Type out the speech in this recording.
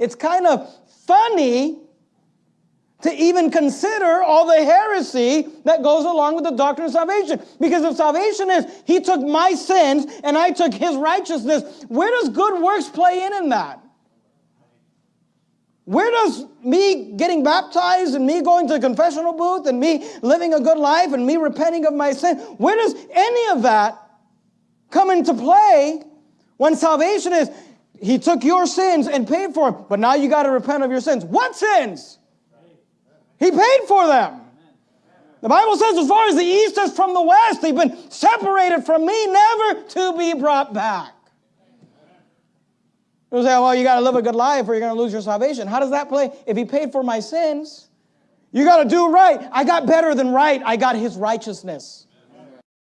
it's kind of funny to even consider all the heresy that goes along with the doctrine of salvation. Because if salvation is, He took my sins and I took His righteousness, where does good works play in in that? Where does me getting baptized and me going to the confessional booth and me living a good life and me repenting of my sin, where does any of that come into play when salvation is, He took your sins and paid for them, but now you got to repent of your sins? What sins? He paid for them. The Bible says, as far as the east is from the west, they've been separated from me, never to be brought back. You say, oh, well, you got to live a good life or you're going to lose your salvation. How does that play? If he paid for my sins, you got to do right. I got better than right. I got his righteousness.